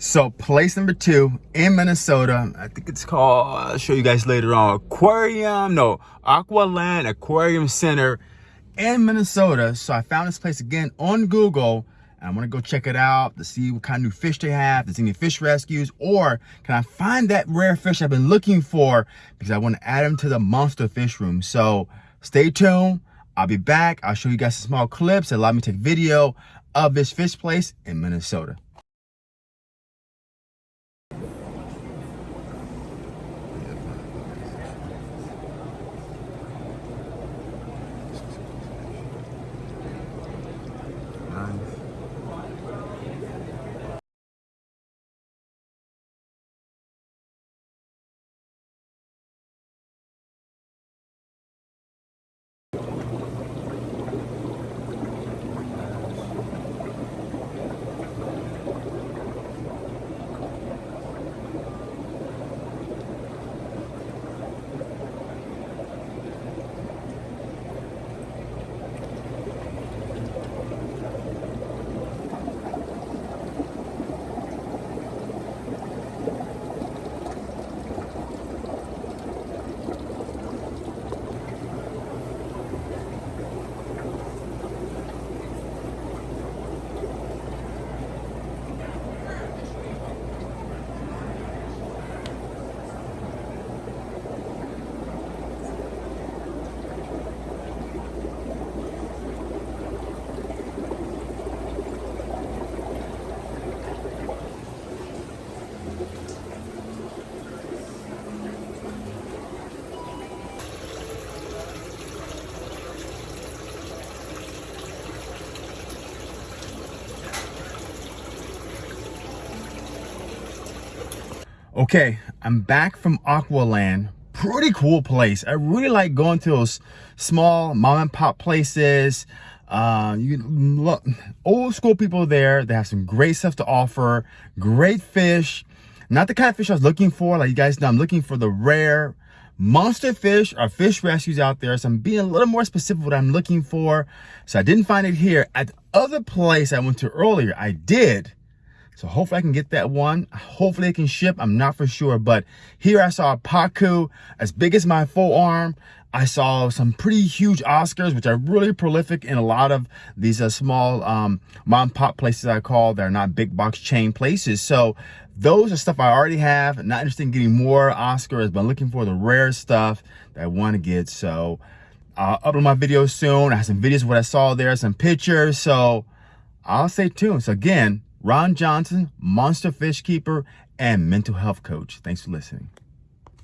So place number two in Minnesota, I think it's called, I'll show you guys later on, Aquarium, no, Aqualand Aquarium Center in Minnesota. So I found this place again on Google. And I'm gonna go check it out to see what kind of new fish they have, if there's any fish rescues, or can I find that rare fish I've been looking for because I wanna add them to the monster fish room. So stay tuned. I'll be back. I'll show you guys some small clips that allow me to take video of this fish place in Minnesota. Okay, I'm back from Aqualand. Pretty cool place. I really like going to those small mom and pop places. Uh, you look, old school people there. They have some great stuff to offer. Great fish. Not the kind of fish I was looking for. Like you guys know, I'm looking for the rare monster fish or fish rescues out there. So I'm being a little more specific what I'm looking for. So I didn't find it here. At the other place I went to earlier, I did. So hopefully I can get that one. Hopefully it can ship. I'm not for sure. But here I saw a Pacu as big as my full arm. I saw some pretty huge Oscars, which are really prolific in a lot of these uh, small um, mom pop places I call. They're not big box chain places. So those are stuff I already have. Not interested in getting more Oscars, but looking for the rare stuff that I want to get. So I'll upload my videos soon. I have some videos of what I saw there, some pictures. So I'll stay tuned. So again, Ron Johnson, Monster Fish Keeper, and mental health coach. Thanks for listening.